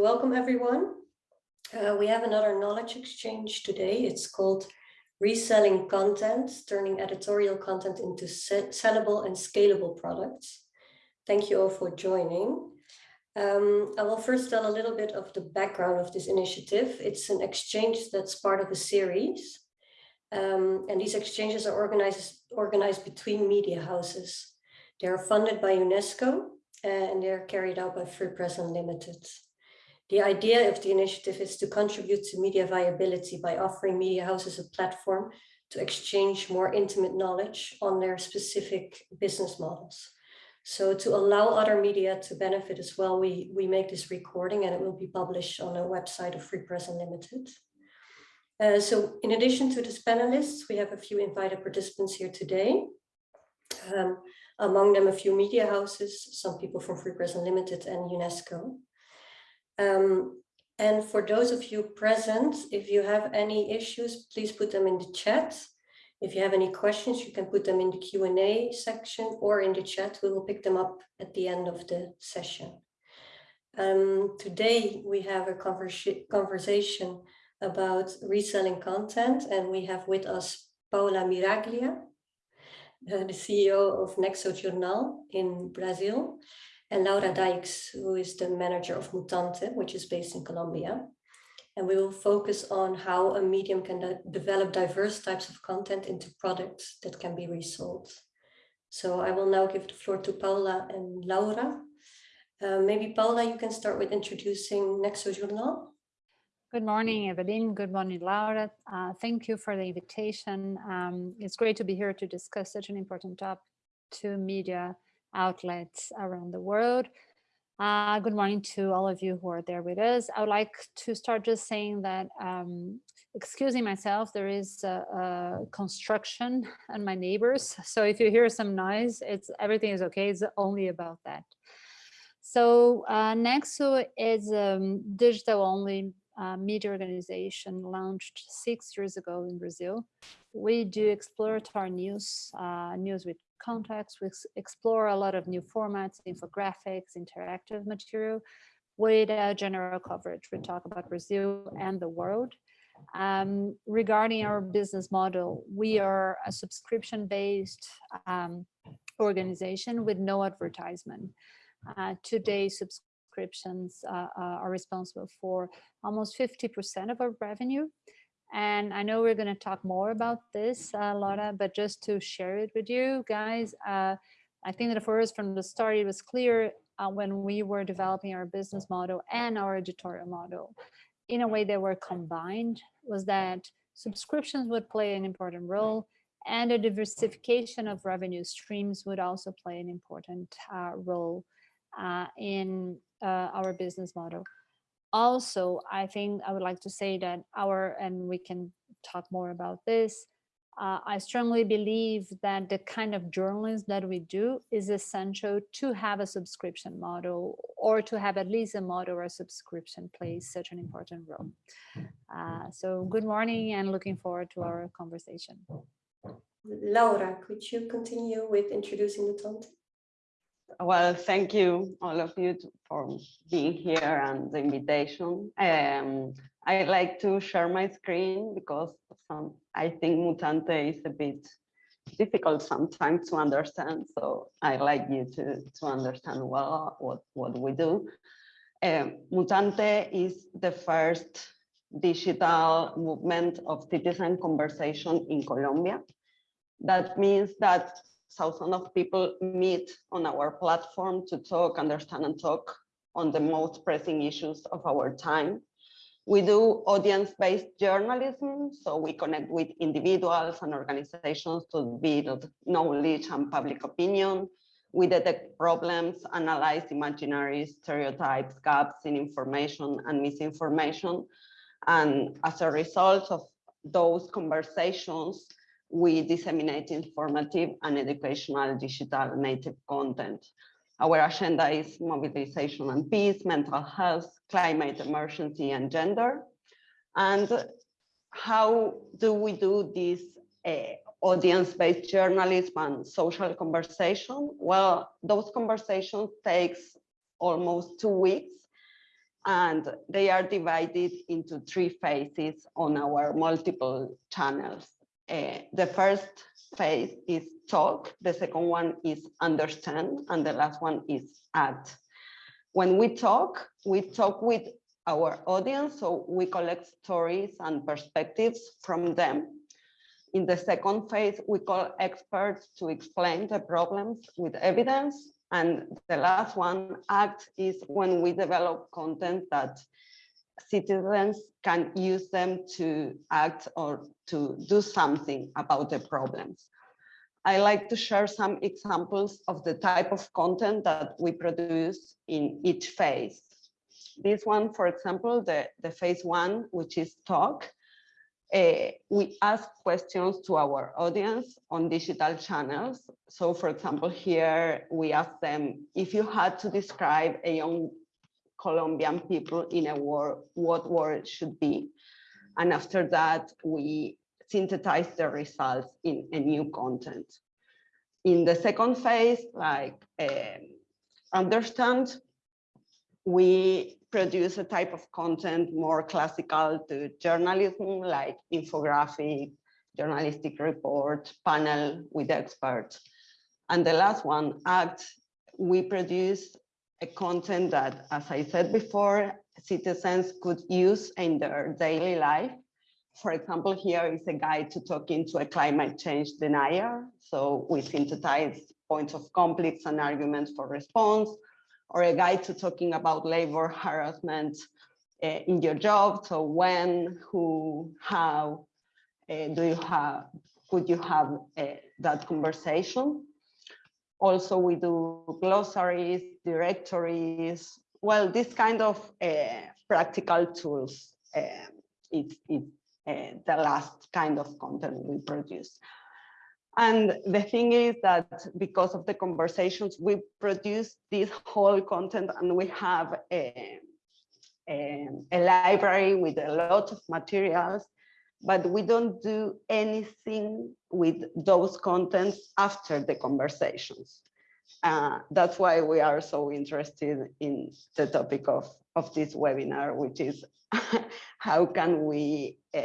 welcome everyone. Uh, we have another knowledge exchange today. It's called Reselling Content, Turning Editorial Content into Sellable and Scalable Products. Thank you all for joining. Um, I will first tell a little bit of the background of this initiative. It's an exchange that's part of a series. Um, and these exchanges are organized, organized between media houses. They are funded by UNESCO and they're carried out by Free Press Unlimited. The idea of the initiative is to contribute to media viability by offering media houses a platform to exchange more intimate knowledge on their specific business models. So to allow other media to benefit as well, we, we make this recording and it will be published on a website of Free Press Unlimited. Uh, so in addition to these panelists, we have a few invited participants here today. Um, among them a few media houses, some people from Free Press Unlimited and UNESCO. Um, and for those of you present, if you have any issues, please put them in the chat. If you have any questions, you can put them in the Q&A section or in the chat. We will pick them up at the end of the session. Um, today, we have a conversa conversation about reselling content, and we have with us Paula Miraglia, uh, the CEO of Nexo Jornal in Brazil, and Laura Dykes, who is the manager of Mutante, which is based in Colombia. And we will focus on how a medium can de develop diverse types of content into products that can be resold. So I will now give the floor to Paula and Laura. Uh, maybe Paula, you can start with introducing Nexo Jornal. Good morning, Evelyn. Good morning, Laura. Uh, thank you for the invitation. Um, it's great to be here to discuss such an important topic to media outlets around the world. Uh, good morning to all of you who are there with us. I would like to start just saying that, um, excusing myself, there is a, a construction and my neighbors. So if you hear some noise, it's everything is okay. It's only about that. So uh, Nexo is a um, digital only uh, media organization launched six years ago in Brazil. We do exploratory news, uh, news with context. We explore a lot of new formats, infographics, interactive material with a general coverage. We talk about Brazil and the world. Um, regarding our business model, we are a subscription-based um, organization with no advertisement. Uh, today, subscriptions uh, uh are responsible for almost 50% of our revenue. And I know we're going to talk more about this, uh, Laura, but just to share it with you guys, uh, I think that for us from the start, it was clear uh, when we were developing our business model and our editorial model in a way they were combined was that subscriptions would play an important role and a diversification of revenue streams would also play an important uh, role uh, in uh, our business model also, I think I would like to say that our, and we can talk more about this, uh, I strongly believe that the kind of journalism that we do is essential to have a subscription model or to have at least a model where subscription plays such an important role. Uh, so good morning and looking forward to our conversation. Laura, could you continue with introducing the content? Well, thank you all of you for being here and the invitation. Um, I like to share my screen because I think Mutante is a bit difficult sometimes to understand. So I'd like you to, to understand well what, what we do. Um, Mutante is the first digital movement of citizen conversation in Colombia. That means that thousands of people meet on our platform to talk, understand and talk on the most pressing issues of our time. We do audience-based journalism, so we connect with individuals and organizations to build knowledge and public opinion. We detect problems, analyze imaginaries, stereotypes, gaps in information and misinformation. And as a result of those conversations, we disseminate informative and educational digital native content. Our agenda is mobilization and peace, mental health, climate emergency, and gender. And how do we do this uh, audience-based journalism and social conversation? Well, those conversations takes almost two weeks and they are divided into three phases on our multiple channels. Uh, the first phase is talk, the second one is understand, and the last one is act. When we talk, we talk with our audience, so we collect stories and perspectives from them. In the second phase, we call experts to explain the problems with evidence. And the last one, act, is when we develop content that citizens can use them to act or to do something about the problems. I like to share some examples of the type of content that we produce in each phase. This one, for example, the, the phase one, which is talk, uh, we ask questions to our audience on digital channels. So for example, here we ask them, if you had to describe a young Colombian people in a word, what word should be? And after that, we synthesize the results in a new content. In the second phase, like um, understand, we produce a type of content more classical to journalism, like infographic, journalistic report, panel with experts. And the last one, ACT, we produce a content that, as I said before, citizens could use in their daily life for example, here is a guide to talking to a climate change denier. So we synthesize points of conflicts and arguments for response, or a guide to talking about labor harassment uh, in your job. So when, who, how uh, do you have, could you have uh, that conversation? Also, we do glossaries, directories, well, this kind of uh, practical tools. Um, it, it uh, the last kind of content we produce. And the thing is that because of the conversations, we produce this whole content and we have a, a, a, library with a lot of materials, but we don't do anything with those contents after the conversations. Uh, that's why we are so interested in the topic of, of this webinar, which is how can we uh,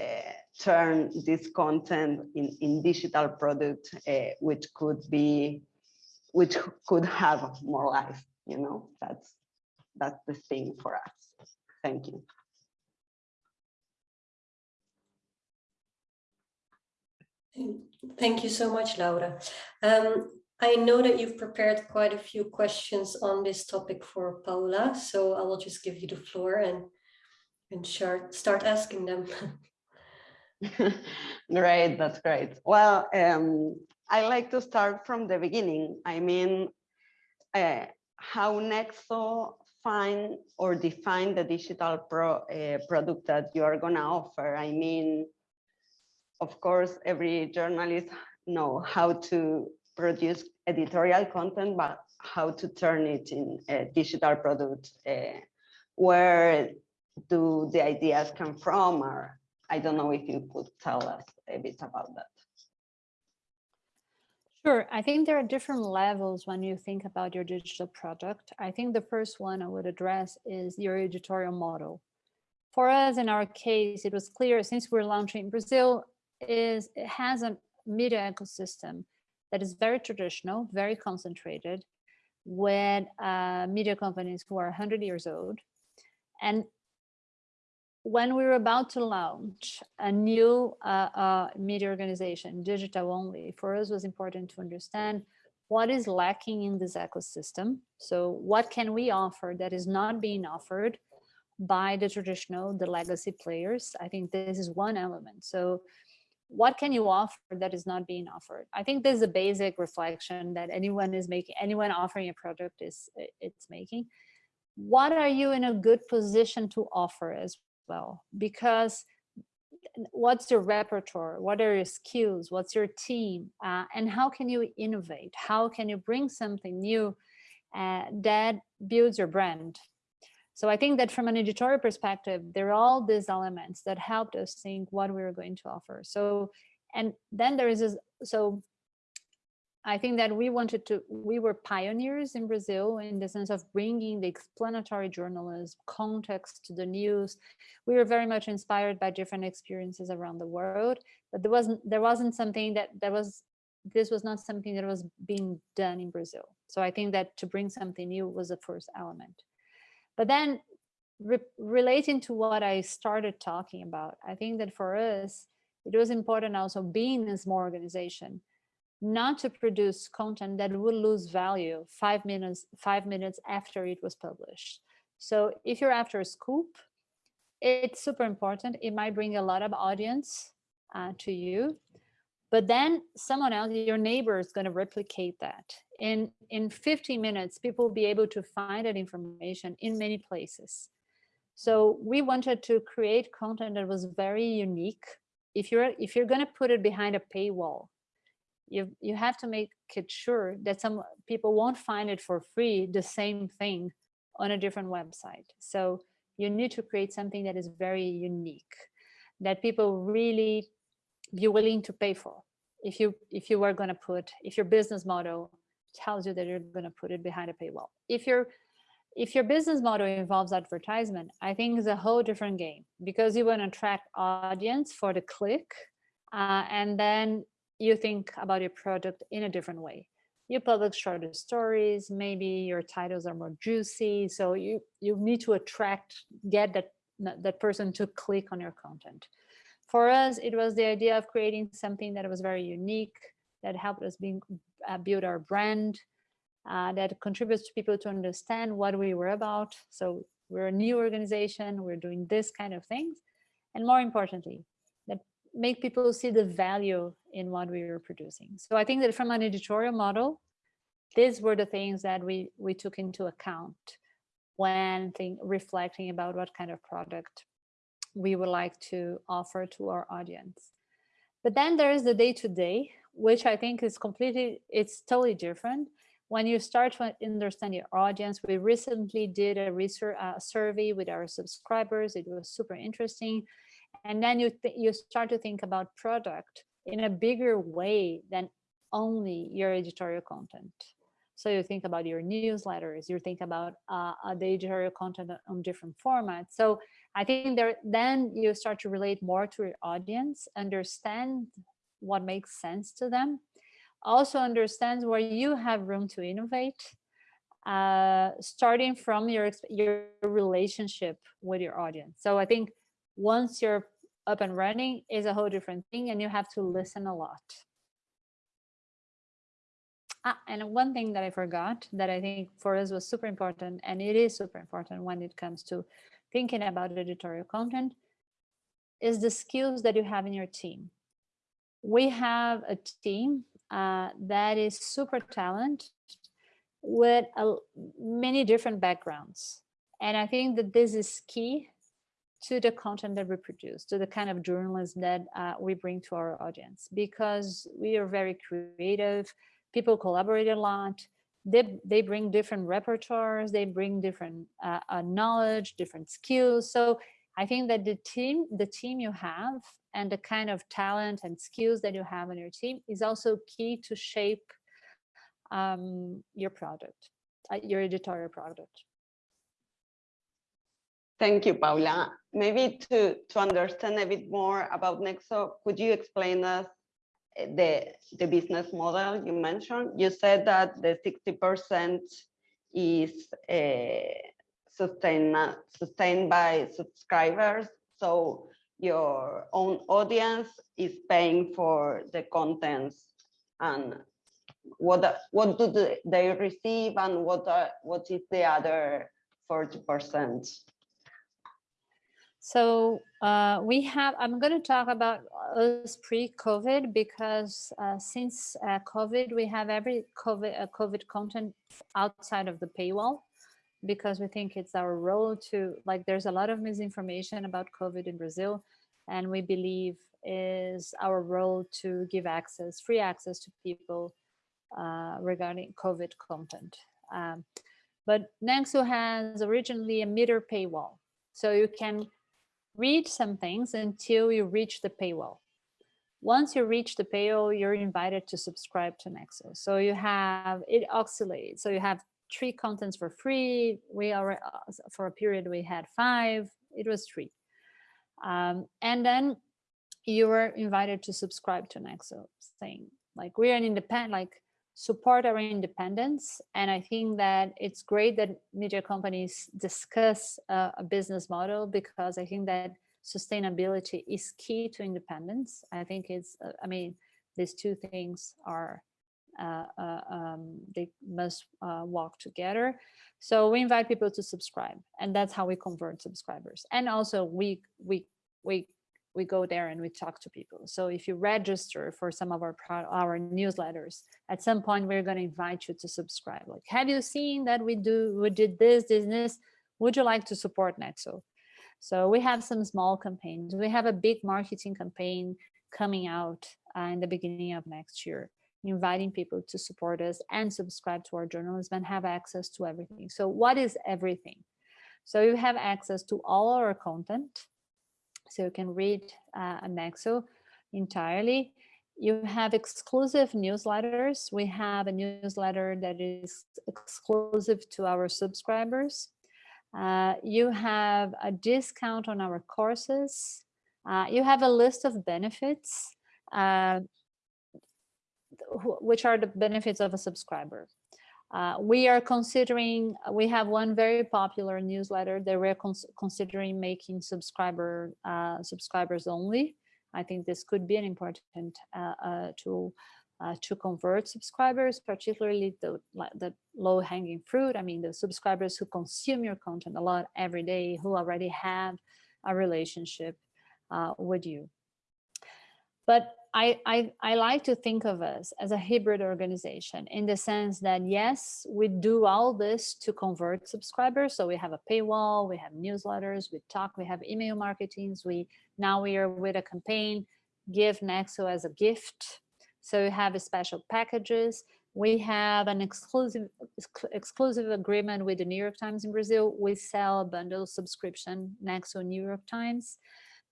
turn this content in, in digital product, uh, which could be, which could have more life, you know, that's, that's the thing for us. Thank you. Thank you so much, Laura. Um, I know that you've prepared quite a few questions on this topic for Paula, so I will just give you the floor and and start asking them. great, that's great. Well, um, I like to start from the beginning. I mean, uh, how Nexo find or define the digital pro, uh, product that you are gonna offer. I mean, of course, every journalist know how to produce editorial content, but how to turn it in a digital product uh, where do the ideas come from or I don't know if you could tell us a bit about that. Sure. I think there are different levels when you think about your digital product. I think the first one I would address is your editorial model. For us, in our case, it was clear since we're launching in Brazil, is it has a media ecosystem that is very traditional, very concentrated, with uh, media companies who are 100 years old. And when we were about to launch a new uh, uh, media organization, digital only, for us was important to understand what is lacking in this ecosystem. So what can we offer that is not being offered by the traditional, the legacy players? I think this is one element. So what can you offer that is not being offered? I think there's a basic reflection that anyone is making, anyone offering a product is it's making. What are you in a good position to offer as well? Because what's your repertoire? What are your skills? What's your team? Uh, and how can you innovate? How can you bring something new uh, that builds your brand so i think that from an editorial perspective there are all these elements that helped us think what we were going to offer so and then there is this so I think that we wanted to, we were pioneers in Brazil in the sense of bringing the explanatory journalism, context to the news. We were very much inspired by different experiences around the world, but there wasn't, there wasn't something that, that was, this was not something that was being done in Brazil. So I think that to bring something new was the first element. But then re relating to what I started talking about, I think that for us, it was important also being a small organization, not to produce content that would lose value five minutes, five minutes after it was published. So if you're after a scoop, it's super important. It might bring a lot of audience uh, to you, but then someone else, your neighbor is going to replicate that. In, in 15 minutes, people will be able to find that information in many places. So we wanted to create content that was very unique. If you're if you're going to put it behind a paywall, you you have to make it sure that some people won't find it for free the same thing on a different website so you need to create something that is very unique that people really be willing to pay for if you if you were going to put if your business model tells you that you're going to put it behind a paywall if you're if your business model involves advertisement i think it's a whole different game because you want to attract audience for the click uh, and then you think about your product in a different way. You publish shorter stories, maybe your titles are more juicy. So you, you need to attract, get that, that person to click on your content. For us, it was the idea of creating something that was very unique, that helped us being, uh, build our brand, uh, that contributes to people to understand what we were about. So we're a new organization, we're doing this kind of things. And more importantly, that make people see the value in what we were producing. So I think that from an editorial model, these were the things that we, we took into account when think, reflecting about what kind of product we would like to offer to our audience. But then there is the day-to-day, -day, which I think is completely, it's totally different. When you start to understand your audience, we recently did a research uh, survey with our subscribers. It was super interesting and then you you start to think about product in a bigger way than only your editorial content so you think about your newsletters you think about uh, the editorial content on different formats so i think there then you start to relate more to your audience understand what makes sense to them also understands where you have room to innovate uh, starting from your your relationship with your audience so i think once you're up and running is a whole different thing and you have to listen a lot. Ah, and one thing that I forgot that I think for us was super important, and it is super important when it comes to thinking about editorial content, is the skills that you have in your team. We have a team uh, that is super talented with many different backgrounds. And I think that this is key to the content that we produce, to the kind of journalism that uh, we bring to our audience, because we are very creative, people collaborate a lot, they, they bring different repertoires, they bring different uh, uh, knowledge, different skills. So I think that the team, the team you have and the kind of talent and skills that you have in your team is also key to shape um, your product, uh, your editorial product. Thank you, Paula. Maybe to, to understand a bit more about Nexo, could you explain us eh, the, the business model you mentioned? You said that the 60% is uh, sustained, sustained by subscribers. So your own audience is paying for the contents and what what do they receive and what are, what is the other 40%? So uh, we have, I'm going to talk about us pre-COVID because uh, since uh, COVID, we have every COVID, uh, COVID content outside of the paywall because we think it's our role to, like there's a lot of misinformation about COVID in Brazil and we believe is our role to give access, free access to people uh, regarding COVID content. Um, but Nexo has originally a meter paywall. So you can read some things until you reach the paywall. once you reach the paywall, you're invited to subscribe to Nexo. So you have, it oscillates. So you have three contents for free. We are, for a period, we had five, it was three. Um, and then you were invited to subscribe to an Nexo thing. like, we're an independent, like support our independence. And I think that it's great that media companies discuss uh, a business model because I think that sustainability is key to independence. I think it's, uh, I mean, these two things are, uh, uh, um, they must uh, walk together. So we invite people to subscribe and that's how we convert subscribers. And also we, we, we, we go there and we talk to people. So if you register for some of our our newsletters, at some point we're going to invite you to subscribe. Like, have you seen that we do we did this, this, this? Would you like to support Nexo? So we have some small campaigns. We have a big marketing campaign coming out uh, in the beginning of next year, inviting people to support us and subscribe to our journalism and have access to everything. So what is everything? So you have access to all our content. So you can read uh, Nexo entirely. You have exclusive newsletters. We have a newsletter that is exclusive to our subscribers. Uh, you have a discount on our courses. Uh, you have a list of benefits, uh, which are the benefits of a subscriber. Uh, we are considering, we have one very popular newsletter that we're cons considering making subscriber uh, subscribers only. I think this could be an important tool uh, to convert subscribers, particularly the, the low hanging fruit. I mean, the subscribers who consume your content a lot every day, who already have a relationship uh, with you. But I, I, I like to think of us as a hybrid organization in the sense that, yes, we do all this to convert subscribers. So we have a paywall, we have newsletters, we talk, we have email marketings. We Now we are with a campaign, give Nexo as a gift so we have special packages. We have an exclusive exclusive agreement with the New York Times in Brazil. We sell a bundle subscription next to New York Times.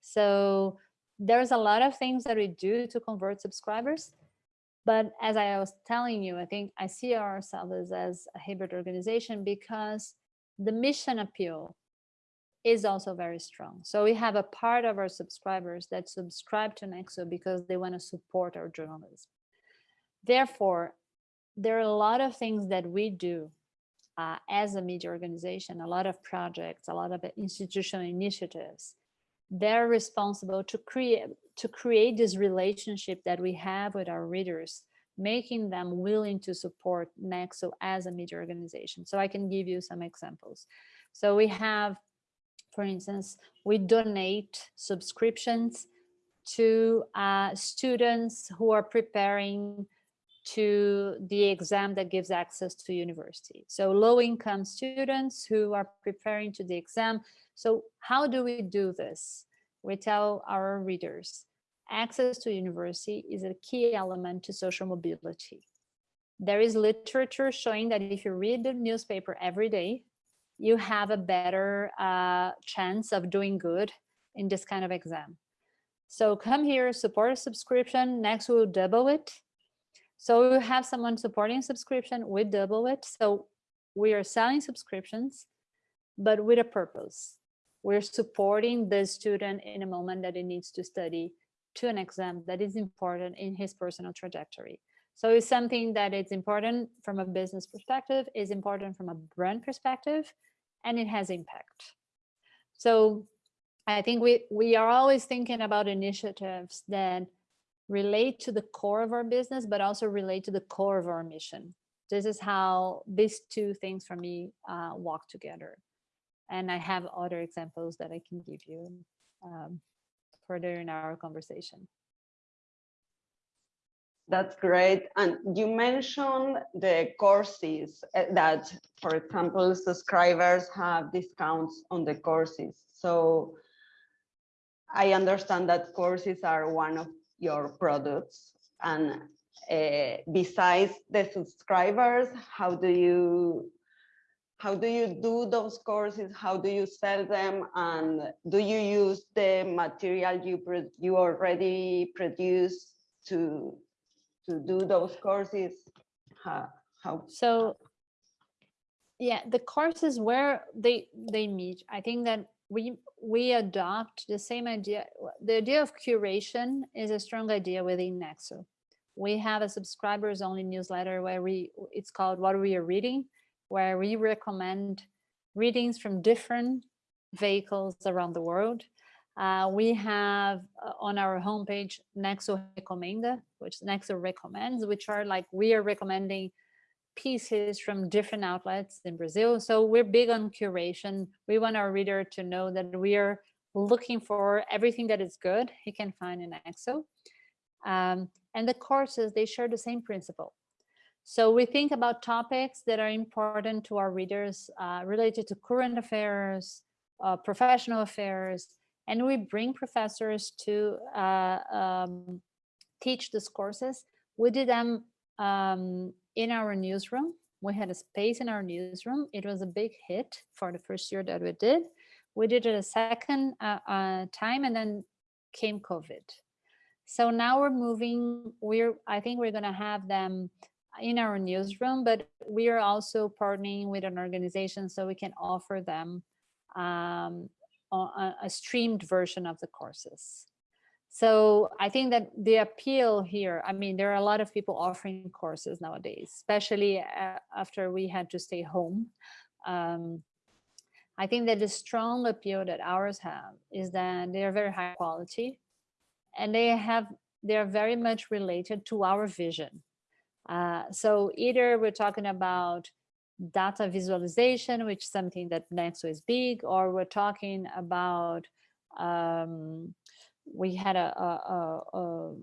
So there's a lot of things that we do to convert subscribers. But as I was telling you, I think I see ourselves as a hybrid organization because the mission appeal is also very strong. So we have a part of our subscribers that subscribe to Nexo because they want to support our journalism. Therefore, there are a lot of things that we do uh, as a media organization, a lot of projects, a lot of institutional initiatives. They're responsible to create to create this relationship that we have with our readers, making them willing to support Nexo as a media organization. So I can give you some examples. So we have for instance, we donate subscriptions to uh, students who are preparing to the exam that gives access to university. So low income students who are preparing to the exam. So how do we do this? We tell our readers, access to university is a key element to social mobility. There is literature showing that if you read the newspaper every day, you have a better uh, chance of doing good in this kind of exam. So come here, support a subscription, next we'll double it. So we have someone supporting subscription, we double it. So we are selling subscriptions, but with a purpose. We're supporting the student in a moment that he needs to study to an exam that is important in his personal trajectory. So it's something that is important from a business perspective, is important from a brand perspective, and it has impact. So I think we, we are always thinking about initiatives that relate to the core of our business, but also relate to the core of our mission. This is how these two things for me uh, walk together. And I have other examples that I can give you um, further in our conversation. That's great. And you mentioned the courses eh, that, for example, subscribers have discounts on the courses. So I understand that courses are one of your products. And uh, besides the subscribers, how do you how do you do those courses? How do you sell them? And do you use the material you you already produce to to do those courses? How, how So yeah, the courses where they they meet, I think that we we adopt the same idea. The idea of curation is a strong idea within Nexo. We have a subscribers only newsletter where we it's called What We Are Reading, where we recommend readings from different vehicles around the world. Uh, we have uh, on our homepage Nexo Recomenda, which Nexo recommends, which are like we are recommending pieces from different outlets in Brazil. So we're big on curation. We want our reader to know that we are looking for everything that is good he can find in Nexo. Um, and the courses, they share the same principle. So we think about topics that are important to our readers uh, related to current affairs, uh, professional affairs, and we bring professors to uh, um, teach these courses. We did them um, in our newsroom. We had a space in our newsroom. It was a big hit for the first year that we did. We did it a second uh, uh, time and then came COVID. So now we're moving, we're, I think we're gonna have them in our newsroom, but we are also partnering with an organization so we can offer them um, a, a streamed version of the courses. So I think that the appeal here, I mean, there are a lot of people offering courses nowadays, especially uh, after we had to stay home. Um, I think that the strong appeal that ours have is that they are very high quality and they have, they're very much related to our vision. Uh, so either we're talking about data visualization, which is something that Nexo is big, or we're talking about um, we had a, a, a,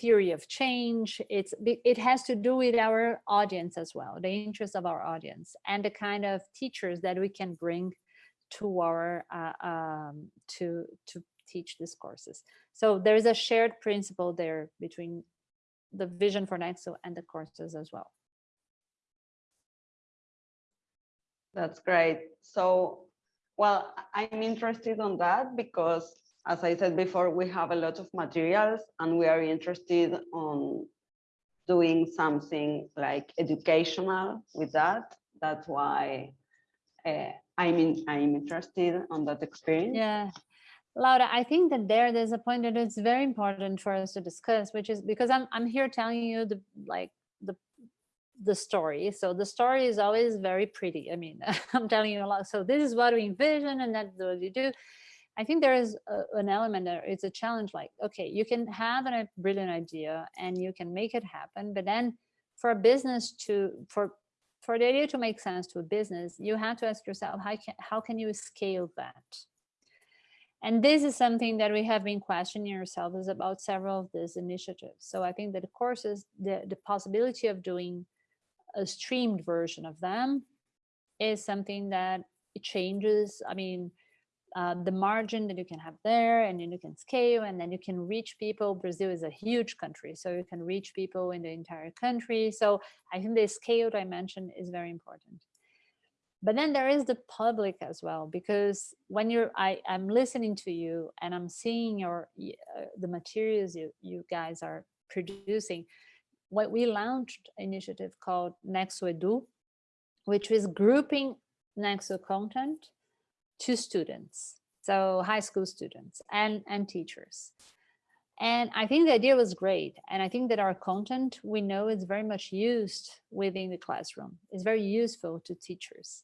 theory of change. It's it has to do with our audience as well, the interest of our audience, and the kind of teachers that we can bring to our uh, um, to to teach these courses. So there is a shared principle there between the vision for Nexo and the courses as well. That's great. So, well, I'm interested on that because as I said before, we have a lot of materials and we are interested on doing something like educational with that. That's why uh, I'm in, I'm interested on that experience. Yeah. Laura, I think that there, there's a point that it's very important for us to discuss, which is because I'm, I'm here telling you the, like the, the story. So the story is always very pretty. I mean, I'm telling you a lot. So this is what we envision and that's what you do. I think there is a, an element there. It's a challenge like, okay, you can have a brilliant idea and you can make it happen. But then for a business to, for, for the idea to make sense to a business, you have to ask yourself, how can, how can you scale that? And this is something that we have been questioning ourselves about several of these initiatives. So I think that the courses, the, the possibility of doing a streamed version of them is something that it changes. I mean, uh, the margin that you can have there and then you can scale and then you can reach people. Brazil is a huge country, so you can reach people in the entire country. So I think the scale dimension is very important. But then there is the public as well, because when you're, I, I'm listening to you and I'm seeing your uh, the materials you, you guys are producing, what we launched initiative called Nexo Edu, which is grouping Nexo content to students, so high school students and, and teachers. And I think the idea was great. And I think that our content, we know is very much used within the classroom. It's very useful to teachers.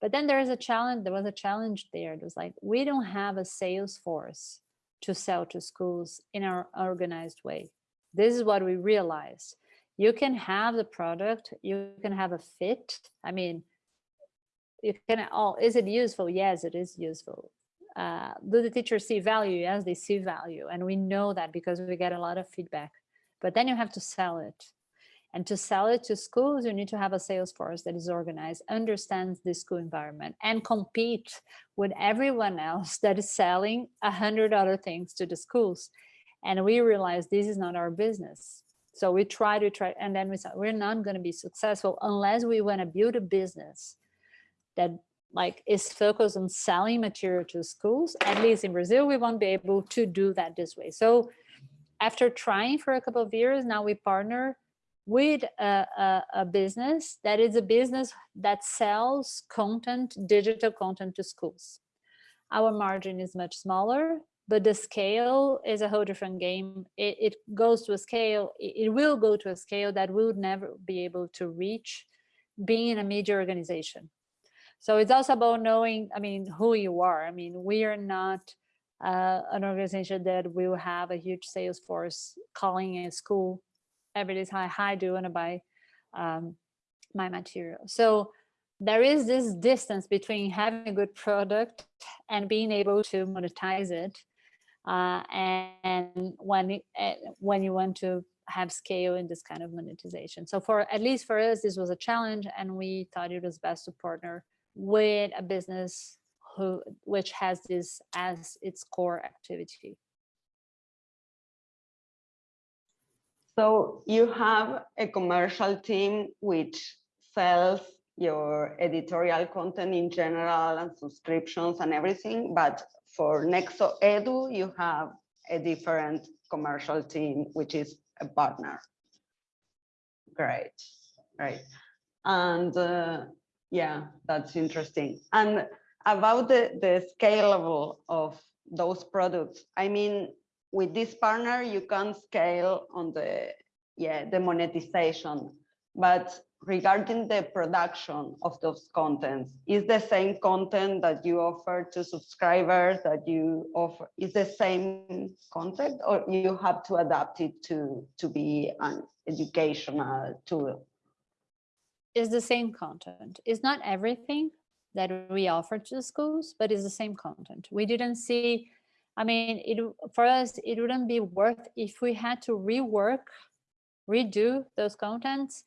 But then there is a challenge, there was a challenge there. It was like, we don't have a sales force to sell to schools in our organized way. This is what we realized. You can have the product, you can have a fit. I mean, you can oh is it useful yes it is useful uh, do the teachers see value yes they see value and we know that because we get a lot of feedback but then you have to sell it and to sell it to schools you need to have a sales force that is organized understands the school environment and compete with everyone else that is selling a hundred other things to the schools. And we realize this is not our business. So we try to try and then we said we're not going to be successful unless we want to build a business that like is focused on selling material to schools. At least in brazil we won't be able to do that this way. So after trying for a couple of years, now we partner with a, a, a business that is a business that sells content, digital content to schools. Our margin is much smaller, but the scale is a whole different game. It, it goes to a scale, it, it will go to a scale that we would never be able to reach being in a media organization. So it's also about knowing, I mean, who you are. I mean, we are not uh, an organization that will have a huge sales force calling a school every day, hi, hi, do you want to buy um, my material? So there is this distance between having a good product and being able to monetize it. Uh, and, when, uh, when you want to have scale in this kind of monetization. So for at least for us, this was a challenge and we thought it was best to partner with a business who which has this as its core activity. So you have a commercial team which sells your editorial content in general and subscriptions and everything, but for Nexo Edu, you have a different commercial team, which is a partner. Great, right. And uh, yeah, that's interesting. And about the, the scalable of those products, I mean, with this partner, you can scale on the, yeah, the monetization, but regarding the production of those contents, is the same content that you offer to subscribers that you offer, is the same content or you have to adapt it to, to be an educational tool? Is the same content. It's not everything that we offer to the schools, but it's the same content. We didn't see I mean, it for us, it wouldn't be worth if we had to rework, redo those contents,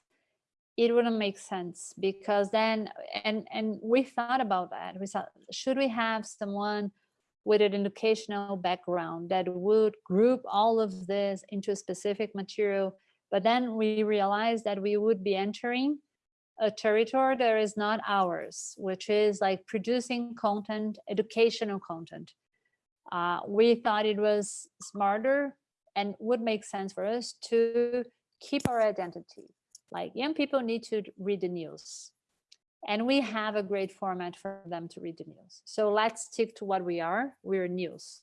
it wouldn't make sense because then, and, and we thought about that. We thought, should we have someone with an educational background that would group all of this into a specific material, but then we realized that we would be entering a territory that is not ours, which is like producing content, educational content uh, we thought it was smarter and would make sense for us to keep our identity. Like young people need to read the news and we have a great format for them to read the news. So let's stick to what we are. We're news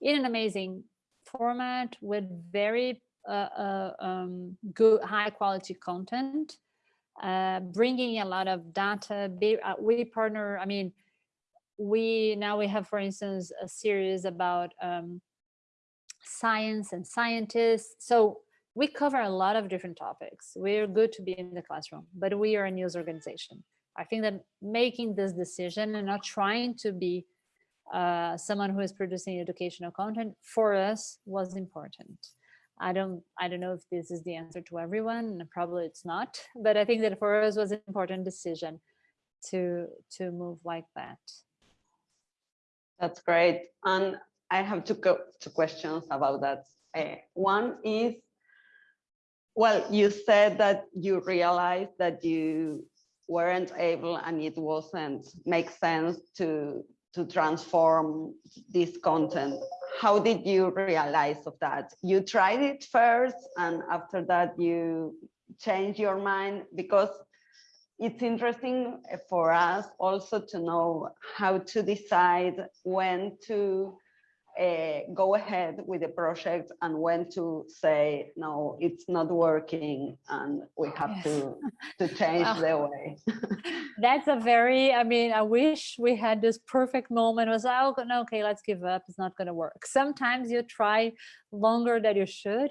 in an amazing format with very uh, uh, um, good, high quality content, uh, bringing a lot of data. Uh, we partner, I mean, we now we have, for instance, a series about um, science and scientists. So we cover a lot of different topics. We're good to be in the classroom, but we are a news organization. I think that making this decision and not trying to be uh, someone who is producing educational content for us was important. I don't I don't know if this is the answer to everyone, and probably it's not, but I think that for us was an important decision to to move like that. That's great. And I have two, two questions about that. Uh, one is, well, you said that you realized that you weren't able and it wasn't make sense to to transform this content. How did you realize of that? You tried it first and after that you changed your mind because it's interesting for us also to know how to decide when to uh, go ahead with the project and when to say no it's not working and we have yes. to to change the way. that's a very i mean i wish we had this perfect moment. It was oh no, okay let's give up. It's not going to work. Sometimes you try longer than you should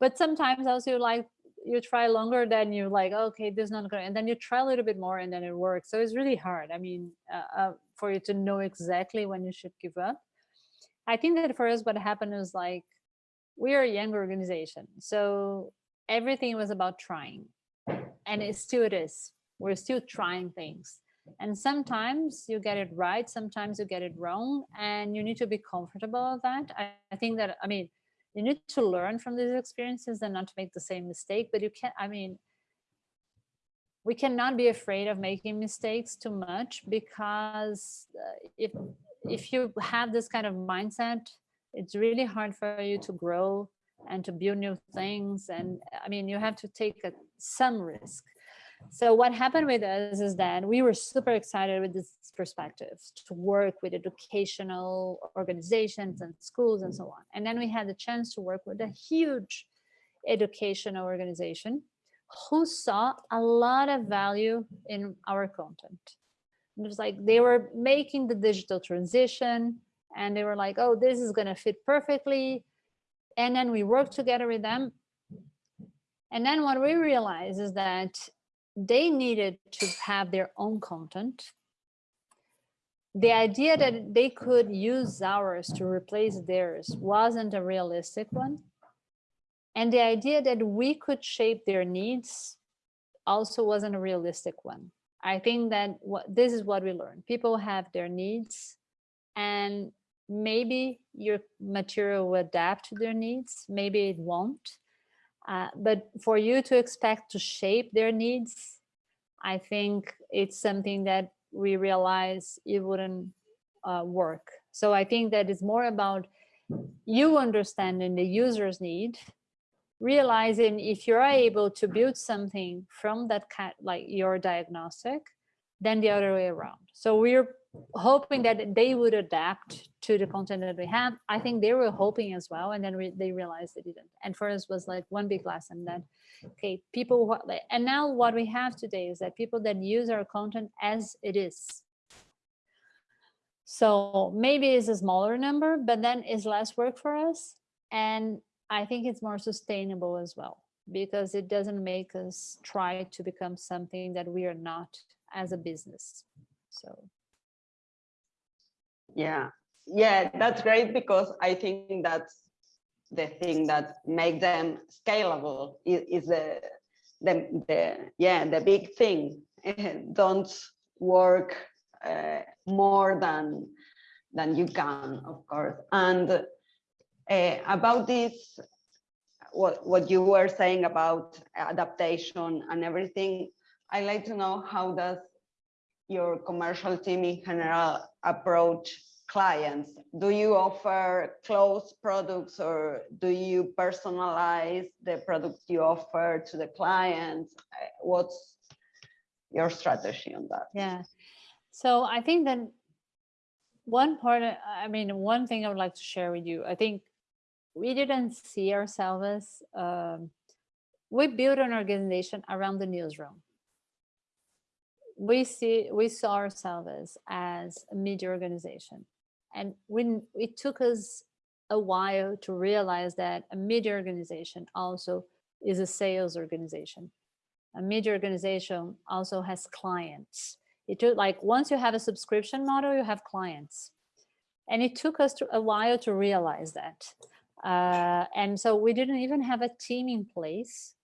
but sometimes also like you try longer than you like okay this is not going and then you try a little bit more and then it works. So it's really hard. I mean uh, uh, for you to know exactly when you should give up. I think that for us what happened is like we are a young organization so everything was about trying and it still is. We're still trying things. And sometimes you get it right sometimes you get it wrong and you need to be comfortable with that. I, I think that i mean you need to learn from these experiences and not to make the same mistake but you can't i mean we cannot be afraid of making mistakes too much because uh, if if you have this kind of mindset it's really hard for you to grow and to build new things. And I mean, you have to take a, some risk. So what happened with us is that we were super excited with this perspective to work with educational organizations and schools and so on. And then we had the chance to work with a huge educational organization who saw a lot of value in our content. It was like they were making the digital transition and they were like, oh, this is going to fit perfectly. And then we worked together with them. And then what we realized is that they needed to have their own content. The mm. idea that they could use ours to replace theirs wasn't a realistic one. And the idea that we could shape their needs also wasn't a realistic one. I think that what this is what we learned. People have their needs and maybe your material will adapt to their needs, maybe it won't. Uh, but for you to expect to shape their needs, I think it's something that we realize it wouldn't uh, work. So I think that it's more about you understanding the user's need, realizing if you're able to build something from that kind, like your diagnostic, then the other way around. So we're hoping that they would adapt to the content that we have. I think they were hoping as well, and then re they realized they didn't. And for us was like one big lesson that, okay, people, and now what we have today is that people that use our content as it is. So maybe it's a smaller number, but then it's less work for us. And I think it's more sustainable as well, because it doesn't make us try to become something that we are not as a business. So. Yeah. Yeah that's great because i think that's the thing that make them scalable is, is the, the the yeah the big thing. Don't work uh, more than than you can of course. And uh, about this what what you were saying about adaptation and everything i like to know how does your commercial team in general approach clients? Do you offer closed products or do you personalize the product you offer to the clients? What's your strategy on that? Yeah, so I think that one part, I mean, one thing I would like to share with you, I think we didn't see ourselves um, we built an organization around the newsroom we see we saw ourselves as a media organization. And when it took us a while to realize that a media organization also is a sales organization. A media organization also has clients. It took like once you have a subscription model you have clients. And it took us to, a while to realize that. Uh, and so we didn't even have a team in place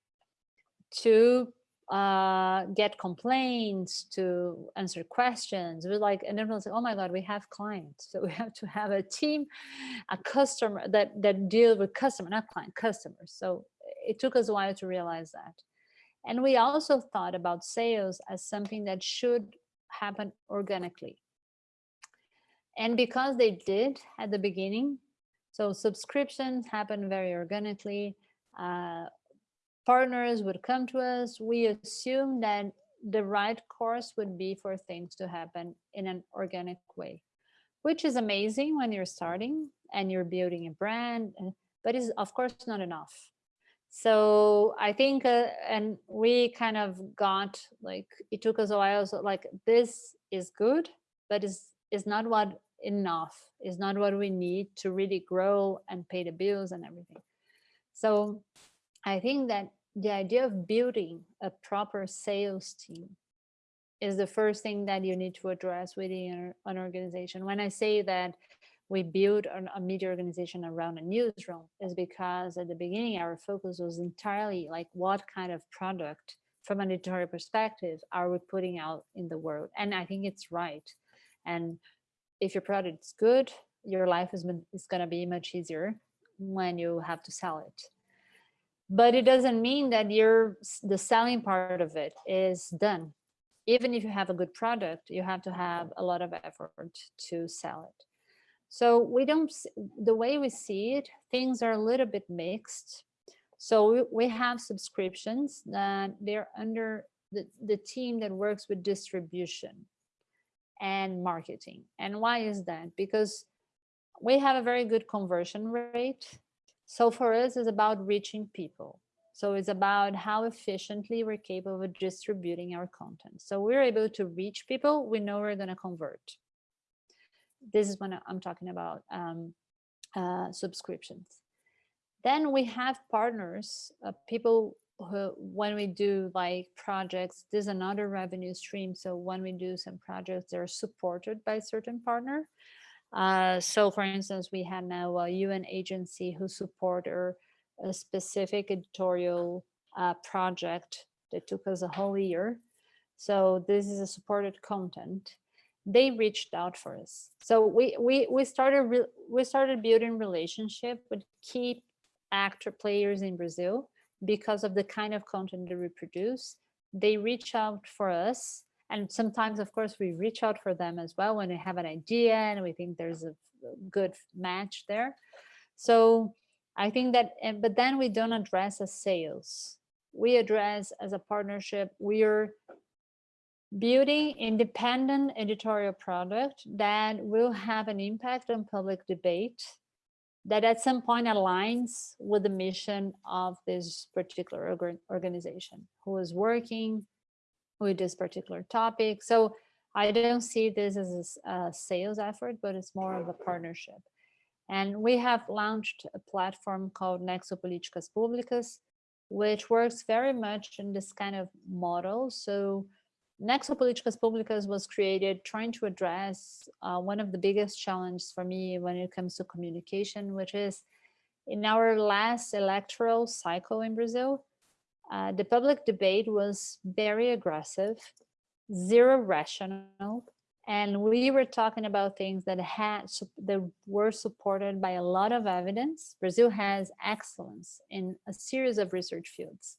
to uh, get complaints, to answer questions. We're like, and everyone's like, oh my God, we have clients. So we have to have a team, a customer that, that deal with customer, not client, customers. So it took us a while to realize that. And we also thought about sales as something that should happen organically. And because they did at the beginning, so subscriptions happen very organically. Uh, partners would come to us, we assume that the right course would be for things to happen in an organic way, which is amazing when you're starting and you're building a brand, but is of course not enough. So I think, uh, and we kind of got like, it took us a while, so like this is good, but is is not what enough, is not what we need to really grow and pay the bills and everything. So I think that the idea of building a proper sales team is the first thing that you need to address within an organization. When I say that we build a media organization around a newsroom is because at the beginning our focus was entirely like what kind of product from an editorial perspective are we putting out in the world? And I think it's right. And if your product is good your life is, is going to be much easier when you have to sell it but it doesn't mean that you're the selling part of it is done even if you have a good product you have to have a lot of effort to sell it So we don't, the way we see it, things are a little bit mixed. So we, have subscriptions that they're under the, the team that works with distribution and marketing. And why is that? Because we have a very good conversion rate. So for us, it's about reaching people. So it's about how efficiently we're capable of distributing our content. So we're able to reach people, we know we're going to convert. This is when I'm talking about um, uh, subscriptions. Then we have partners, uh, people who, when we do like projects, there's another revenue stream. So when we do some projects, they're supported by certain partner. Uh, so for instance, we have now a UN agency who support a specific editorial uh, project that took us a whole year. So this is a supported content. They reached out for us. So we we we started we started building relationship with key actor players in Brazil because of the kind of content that we produce. They reach out for us, and sometimes, of course, we reach out for them as well when we have an idea and we think there's a good match there. So I think that, but then we don't address as sales. We address as a partnership, we're building independent editorial product that will have an impact on public debate that at some point aligns with the mission of this particular organ- organization who is working with this particular topic. So I don't see this as a sales effort, but it's more of a partnership. And we have launched a platform called Nexo Políticas Públicas, which works very much in this kind of model. So Nexo Políticas Públicas was created trying to address uh, one of the biggest challenges for me when it comes to communication, which is in our last electoral cycle in Brazil, uh, the public debate was very aggressive, zero rational, and we were talking about things that had that were supported by a lot of evidence. Brazil has excellence in a series of research fields.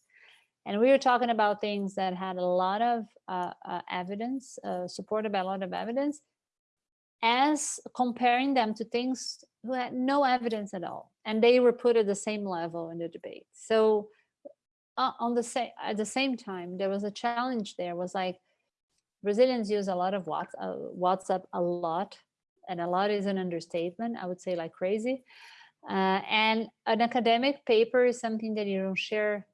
And we were talking about things that had a lot of uh, uh, evidence uh, supported by a lot of evidence as comparing them to things who had no evidence at all. And they were put at the same level in the debate. So uh, on the same at the same time there was a challenge there was like Brazilians use a lot of Whats- uh, WhatsApp a lot, and a lot is an understatement. I would say like crazy. Uh, and an academic paper is something that you don't share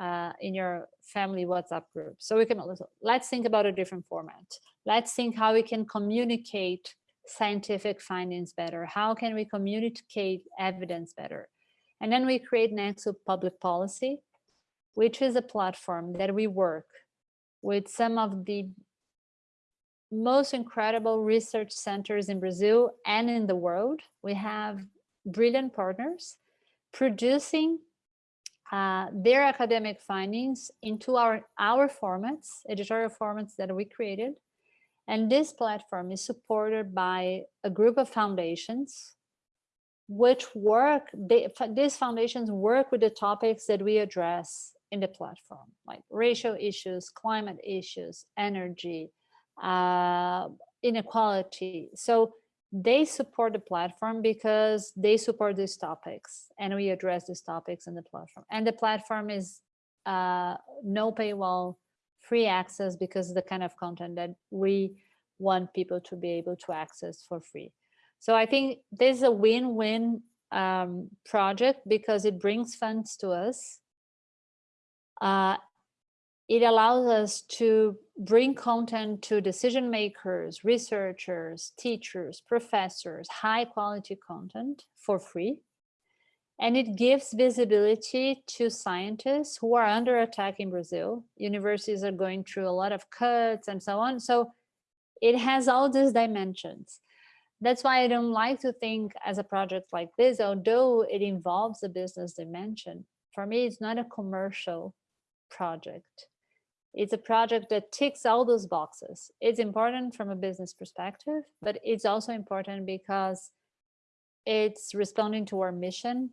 uh, in your family WhatsApp group. So we can let's think about a different format. Let's think how we can communicate scientific findings better. How can we communicate evidence better? And then we create Nexo Public Policy, which is a platform that we work with some of the most incredible research centers in Brazil and in the world. We have brilliant partners producing uh, their academic findings into our, our formats, editorial formats that we created. And this platform is supported by a group of foundations which work, they, these foundations work with the topics that we address in the platform, like racial issues, climate issues, energy, uh, inequality. So they support the platform because they support these topics and we address these topics in the platform. And the platform is uh, no paywall, free access because the kind of content that we want people to be able to access for free. So I think this is a win-win um, project because it brings funds to us. Uh, it allows us to bring content to decision makers, researchers, teachers, professors, high quality content for free. And it gives visibility to scientists who are under attack in Brazil. Universities are going through a lot of cuts and so on. So it has all these dimensions. That's why I don't like to think as a project like this, although it involves a business dimension. For me, it's not a commercial project. It's a project that ticks all those boxes. It's important from a business perspective, but it's also important because it's responding to our mission.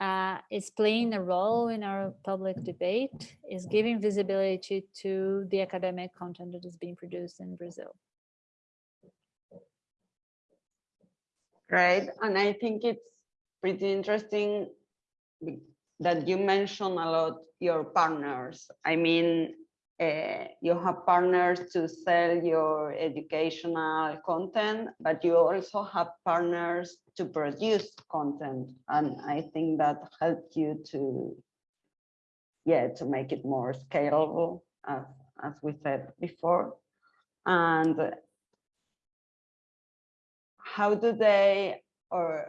Uh, it's playing a role in our public debate, is giving visibility to the academic content that is being produced in Brazil. Right, and I think it's pretty interesting that you mention a lot your partners. I mean, uh, you have partners to sell your educational content, but you also have partners to produce content. And I think that helped you to, yeah, to make it more scalable, as, as we said before. And how do they, or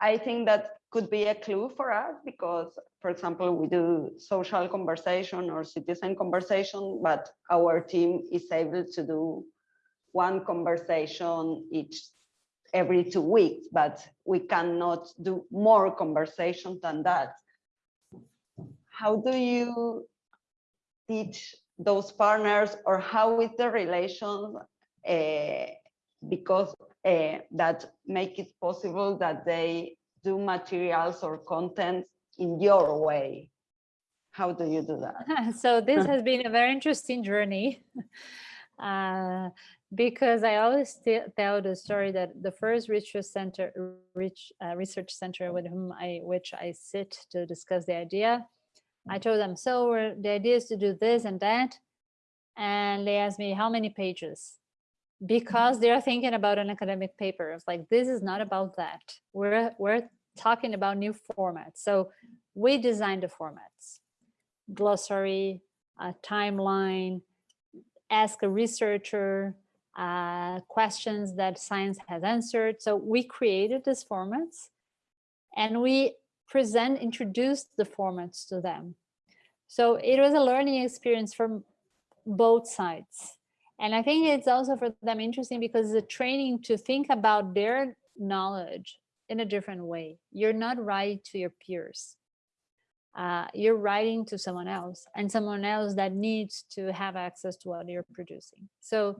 I think that could be a clue for us because, for example, we do social conversation or citizen conversation, but our team is able to do one conversation each every two weeks, but we cannot do more conversation than that. How do you teach those partners or how is the relation uh, because uh, that make it possible that they do materials or content in your way. How do you do that? so this has been a very interesting journey uh, because I always tell the story that the first research center, rich, uh, research center with whom I, which I sit to discuss the idea, I told them, so we're, the idea is to do this and that. And they asked me, how many pages? Because they're thinking about an academic paper. It's like, this is not about that. We're, we're talking about new formats. So we designed the formats, glossary, a timeline, ask a researcher, uh, questions that science has answered. So we created these formats and we present, introduced the formats to them. So it was a learning experience from both sides. And I think it's also for them interesting because a training to think about their knowledge in a different way. You're not writing to your peers. Uh, you're writing to someone else and someone else that needs to have access to what you're producing. So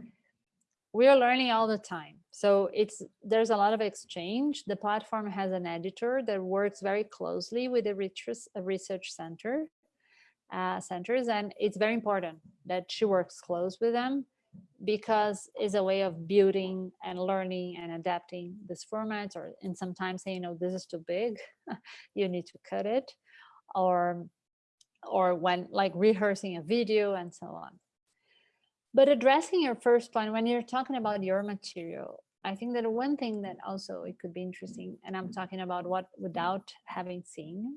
we're learning all the time. So it's there's a lot of exchange. The platform has an editor that works very closely with the research, research center uh, centers, and it's very important that she works close with them because it's a way of building and learning and adapting this format or and sometimes saying no this is too big. You need to cut it or or when like rehearsing a video and so on. But addressing your first point when you're talking about your material i think that one thing that also it could be interesting and i'm talking about what without having seen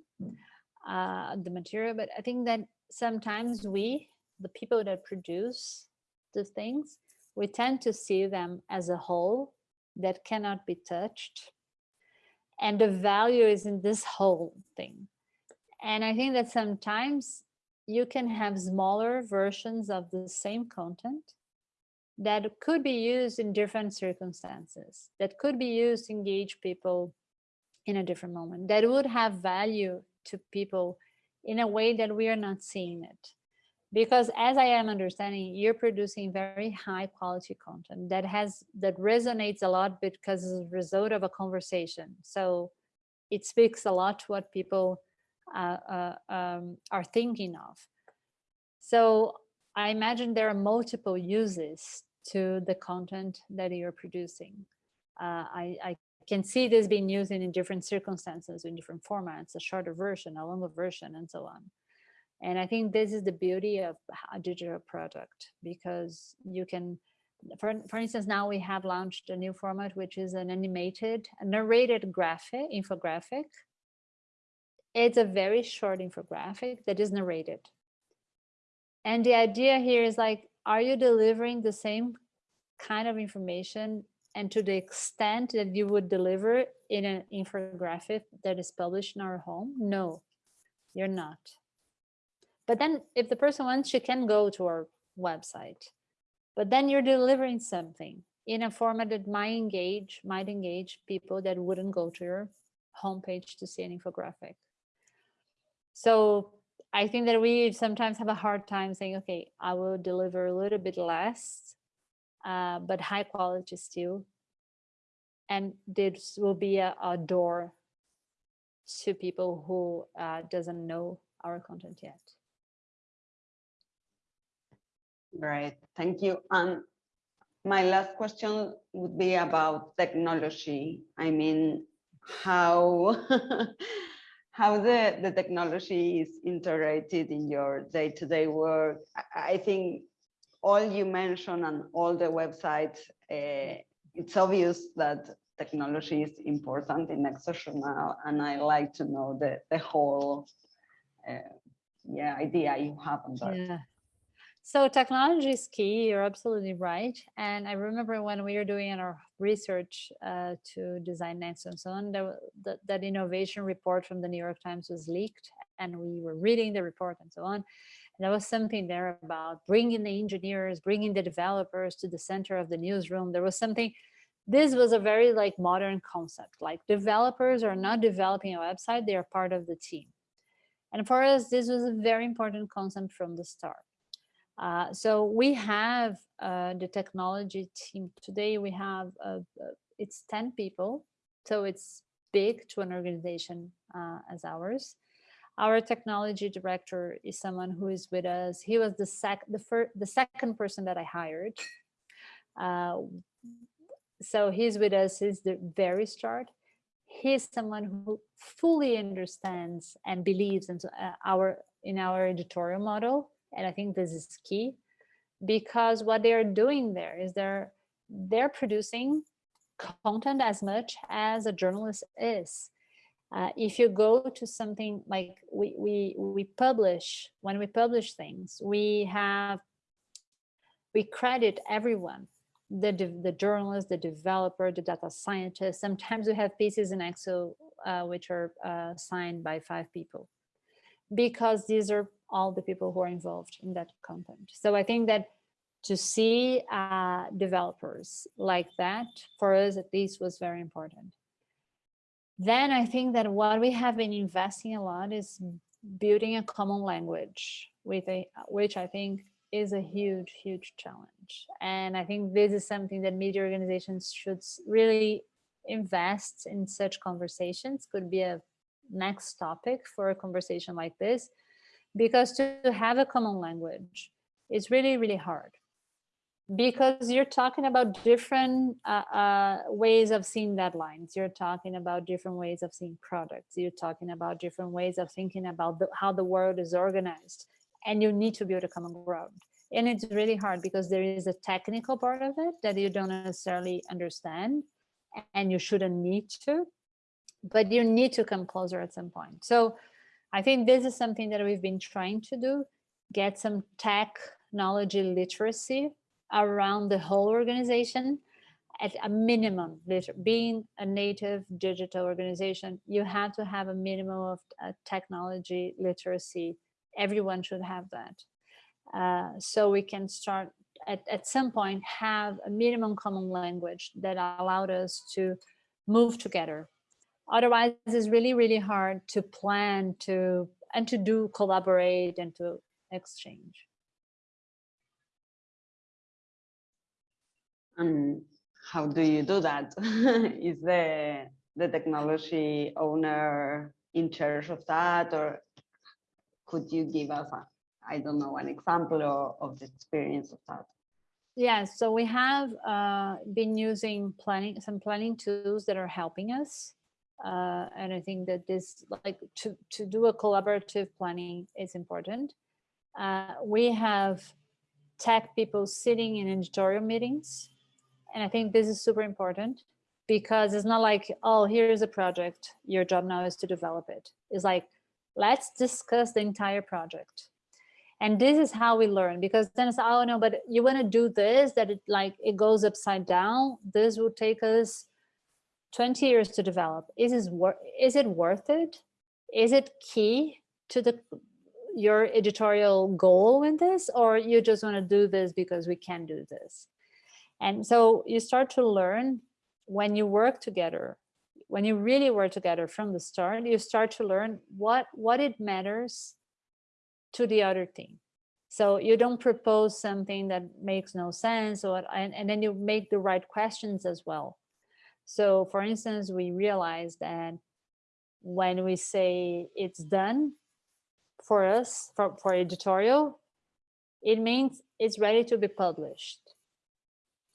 uh, the material but i think that sometimes we the people that produce the things, we tend to see them as a whole that cannot be touched. And the value is in this whole thing. And I think that sometimes you can have smaller versions of the same content that could be used in different circumstances, that could be used to engage people in a different moment, that would have value to people in a way that we are not seeing it because as i am understanding you're producing very high quality content that has that resonates a lot because it's a result of a conversation. So it speaks a lot to what people uh, uh, um, are thinking of. So i imagine there are multiple uses to the content that you're producing. Uh, I, I can see this being used in different circumstances in different formats a shorter version a longer version and so on and I think this is the beauty of a digital product because you can, for, for instance, now we have launched a new format, which is an animated, narrated graphic, infographic. It's a very short infographic that is narrated. And the idea here is like, are you delivering the same kind of information and to the extent that you would deliver in an infographic that is published in our home? No, you're not. But then if the person wants, she can go to our website. But then you're delivering something in a format that might engage, might engage people that wouldn't go to your homepage to see an infographic. So I think that we sometimes have a hard time saying, okay, I will deliver a little bit less, uh, but high quality still. And this will be a, a door to people who uh, doesn't know our content yet. Great, thank you. And my last question would be about technology. I mean, how how the, the technology is integrated in your day-to-day work. I, think all you mentioned and all the websites, uh, it's obvious that technology is important in Nexo Journal, and I like to know the, the whole uh, yeah, idea you have on that. Yeah. So technology is key. You're absolutely right. And I remember when we were doing our research uh, to design Nexo and so on, that, that innovation report from the New York Times was leaked and we were reading the report and so on. And there was something there about bringing the engineers, bringing the developers to the center of the newsroom. There was something, this was a very like modern concept, like developers are not developing a website, they are part of the team. And for us, this was a very important concept from the start. Uh, so we have uh, the technology team today. We have uh, it's 10 people, so it's big to an organization uh, as ours. Our technology director is someone who is with us. He was the sec the first the second person that I hired. Uh, so he's with us since the very start. He's someone who fully understands and believes in uh, our in our editorial model and I think this is key because what they're doing there is they're they're producing content as much as a journalist is. Uh, if you go to something like we, we, we publish, when we publish things, we have, we credit everyone, the, the journalist, the developer, the data scientist. Sometimes we have pieces in Excel uh, which are uh, signed by five people because these are all the people who are involved in that content. So I think that to see uh, developers like that, for us at least, was very important. Then I think that what we have been investing a lot is building a common language, with a, which I think is a huge, huge challenge. And I think this is something that media organizations should really invest in such conversations, could be a next topic for a conversation like this, because to have a common language is really, really hard because you're talking about different uh, uh, ways of seeing deadlines. You're talking about different ways of seeing products. You're talking about different ways of thinking about the, how the world is organized. And you need to build a common ground. And it's really hard because there is a technical part of it that you don't necessarily understand and you shouldn't need to, but you need to come closer at some point. So I think this is something that we've been trying to do, get some technology literacy around the whole organization at a minimum, being a native digital organization, you have to have a minimum of uh, technology literacy. Everyone should have that. Uh, so we can start at, at some point have a minimum common language that allowed us to move together otherwise it's really really hard to plan to and to do collaborate and to exchange. And how do you do that? Is the the technology owner in charge of that or could you give us a i don't know an example of, of the experience of that? Yeah so we have uh, been using planning some planning tools that are helping us uh, and I think that this, like to, to do a collaborative planning is important. Uh, we have tech people sitting in editorial meetings. And I think this is super important because it's not like, oh, here's a project. Your job now is to develop it. It's like, let's discuss the entire project. And this is how we learn because then it's, oh no, but you want to do this, that it like, it goes upside down. This will take us 20 years to develop is is, is it worth it? Is it key to the your editorial goal in this or you just want to do this because we can do this? And so you start to learn when you work together when you really work together from the start you start to learn what what it matters to the other team. So you don't propose something that makes no sense or and, and then you make the right questions as well so for instance, we realized that when we say it's done for us, for, for editorial, it means it's ready to be published.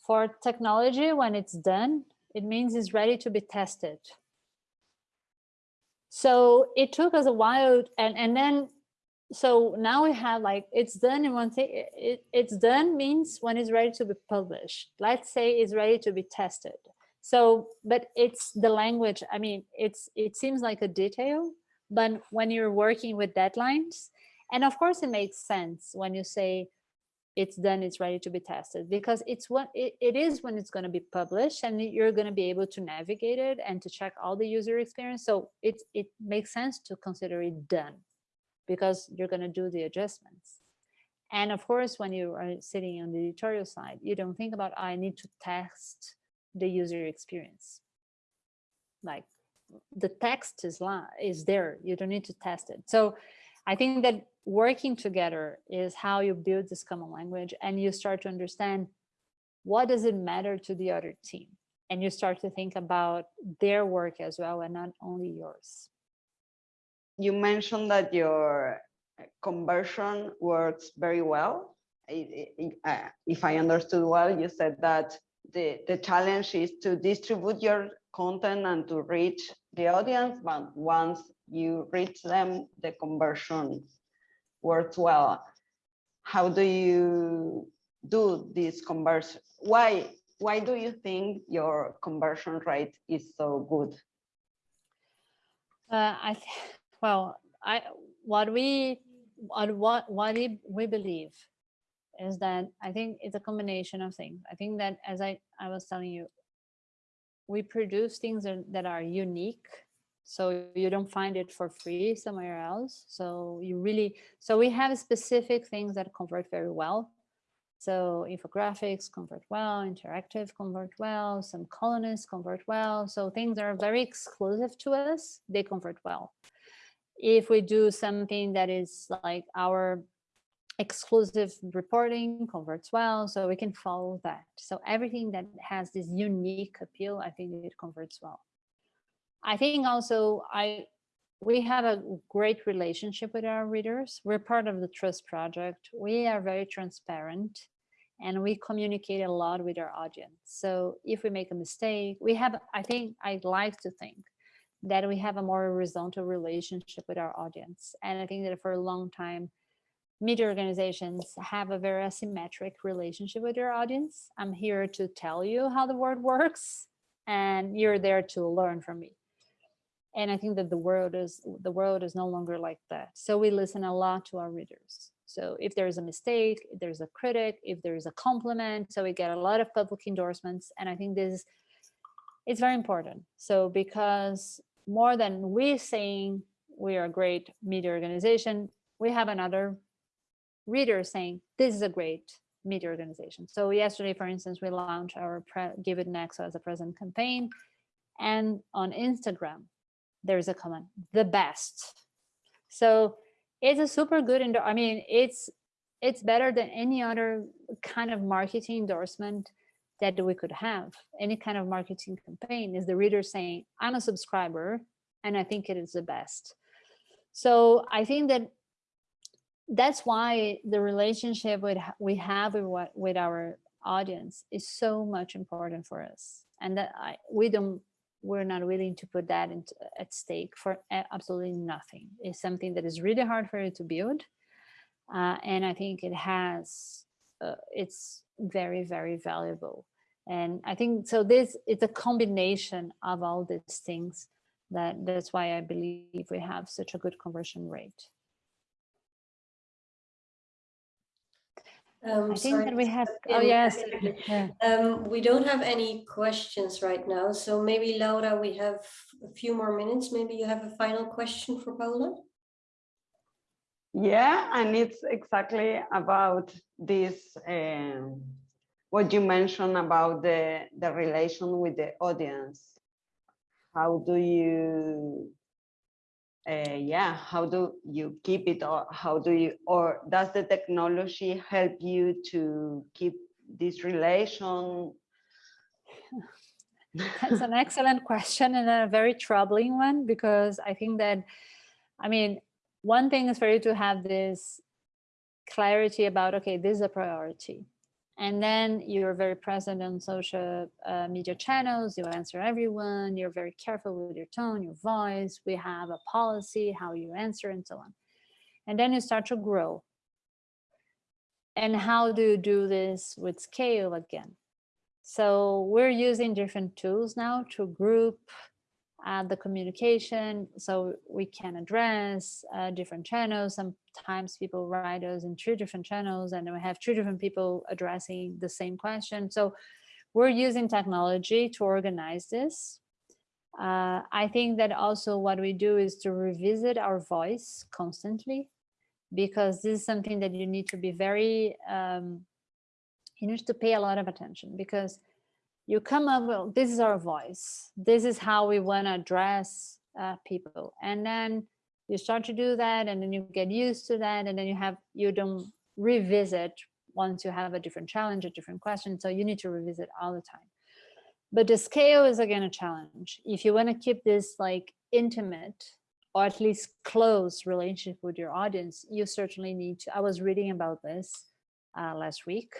for technology, when it's done, it means it's ready to be tested. So it took us a while and, and then, so now we have like, it's done in one thing, it, it, it's done means when it's ready to be published. Let's say it's ready to be tested. So, but it's the language, I mean, it's it seems like a detail, but when you're working with deadlines, and of course it makes sense when you say it's done, it's ready to be tested, because it's what it, it is when it's going to be published and you're going to be able to navigate it and to check all the user experience. So it, it makes sense to consider it done because you're going to do the adjustments. And of course, when you are sitting on the editorial side, you don't think about, I need to test the user experience. Like the text is, is there, you don't need to test it. So I think that working together is how you build this common language and you start to understand what does it matter to the other team? And you start to think about their work as well and not only yours. You mentioned that your conversion works very well. If I understood well, you said that the, the challenge is to distribute your content and to reach the audience, but once you reach them, the conversion works well. How do you do this conversion? Why, why do you think your conversion rate is so good? Uh, I well, I what we what what what we believe is that I think it's a combination of things. I think that as I, I was telling you, we produce things that are unique. So you don't find it for free somewhere else. So you really, so we have specific things that convert very well. So infographics convert well, interactive convert well, some columnists convert well. So things are very exclusive to us, they convert well. If we do something that is like our exclusive reporting converts well, so we can follow that. So everything that has this unique appeal, I think it converts well. I think also I we have a great relationship with our readers. We're part of the Trust Project. We are very transparent and we communicate a lot with our audience. So if we make a mistake, we have, I think, I'd like to think that we have a more horizontal relationship with our audience. And I think that for a long time, media organizations have a very asymmetric relationship with their audience. I'm here to tell you how the world works and you're there to learn from me. And I think that the world is the world is no longer like that. So we listen a lot to our readers. So if there's a mistake, if there's a critic, if there's a compliment, so we get a lot of public endorsements. And I think this it's very important. So because more than we saying we are a great media organization, we have another readers saying this is a great media organization. So yesterday, for instance, we launched our Give It Nexo as a present campaign. And on Instagram, there's a comment, the best. So it's a super good, I mean, it's it's better than any other kind of marketing endorsement that we could have. Any kind of marketing campaign is the reader saying, I'm a subscriber and I think it is the best. So I think that that's why the relationship with we have with what with our audience is so much important for us and that I, we don't we're not willing to put that into, at stake for absolutely nothing. It's something that is really hard for you to build uh, and i think it has uh, it's very very valuable. And i think so this it's a combination of all these things that that's why i believe we have such a good conversion rate Um, I think sorry, that we have, in- oh yes. yeah. Um, we don't have any questions right now, so maybe Laura, we have a few more minutes. Maybe you have a final question for Paula? Yeah, and it's exactly about this, um, what you mentioned about the, the relation with the audience. How do you uh, yeah, how do you keep it or how do you, or does the technology help you to keep this relation? That's an excellent question and a very troubling one because I think that, I mean, one thing is for you to have this clarity about, okay, this is a priority. And then you're very present on social uh, media channels. You answer everyone. You're very careful with your tone, your voice. We have a policy, how you answer and so on. And then you start to grow. And how do you do this with scale again? So we're using different tools now to group uh, the communication so we can address uh, different channels. Sometimes people write us in three different channels and we have three different people addressing the same question. So we're using technology to organize this. Uh, I think that also what we do is to revisit our voice constantly because this is something that you need to be very, um, you need to pay a lot of attention because you come up well this is our voice. This is how we want to address uh, people. And then you start to do that and then you get used to that and then you have you don't revisit once you have a different challenge a different question so you need to revisit all the time. But the scale is again a challenge. If you want to keep this like intimate or at least close relationship with your audience you certainly need to i was reading about this uh, last week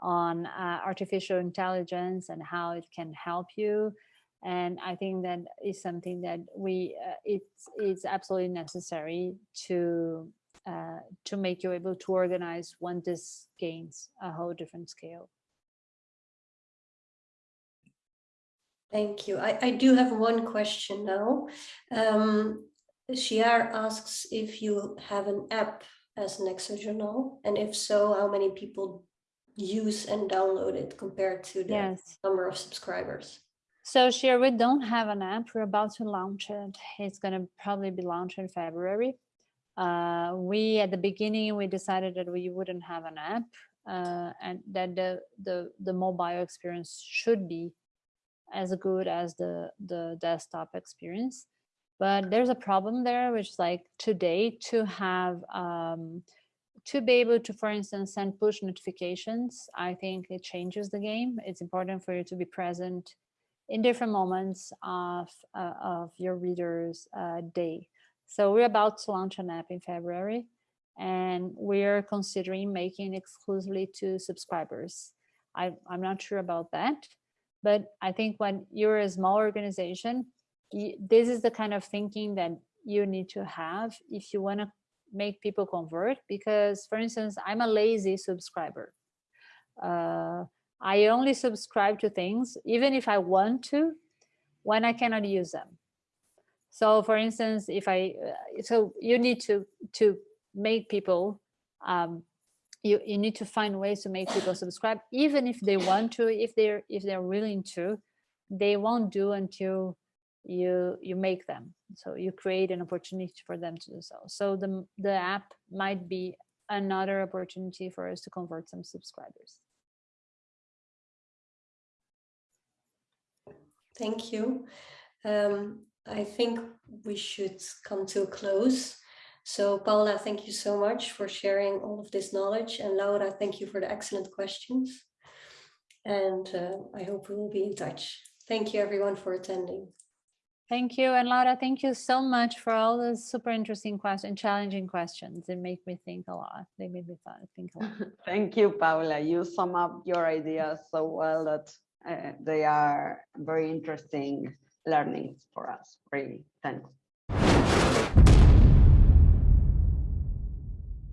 on uh, artificial intelligence and how it can help you. And I think that is something that we uh, it's it's absolutely necessary to uh, to make you able to organize when this gains a whole different scale. Thank you. I, I do have one question now. Um, Shiar asks if you have an app as Nexo Journal, and if so, how many people use and download it compared to the Yes. number of subscribers. So Share, we don't have an app. We're about to launch it. It's going to probably be launched in February. Uh, we at the beginning we decided that we wouldn't have an app uh, and that the, the the mobile experience should be as good as the the desktop experience. But there's a problem there, which is like today to have um, to be able to, for instance, send push notifications, I think it changes the game. It's important for you to be present in different moments of, uh, of your reader's uh, day. So we're about to launch an app in February and we're considering making exclusively to subscribers. I, I'm not sure about that, but I think when you're a small organization, this is the kind of thinking that you need to have if you want to make people convert because for instance i'm a lazy subscriber. Uh, i only subscribe to things even if i want to when i cannot use them. So for instance if i uh, so you need to to make people um, you, you need to find ways to make people subscribe even if they want to if they're if they're willing to they won't do until you you make them so you create an opportunity for them to do so so the the app might be another opportunity for us to convert some subscribers Thank you. Um, I think we should come to a close. So Paula, thank you so much for sharing all of this knowledge. And Laura, thank you for the excellent questions. And uh, I hope we will be in touch. Thank you everyone for attending. Thank you. And Laura, thank you so much for all those super interesting questions, challenging questions. They make me think a lot. They made me think a lot. Thank you, Paula. You sum up your ideas so well that uh, they are very interesting learnings for us. Really, thanks.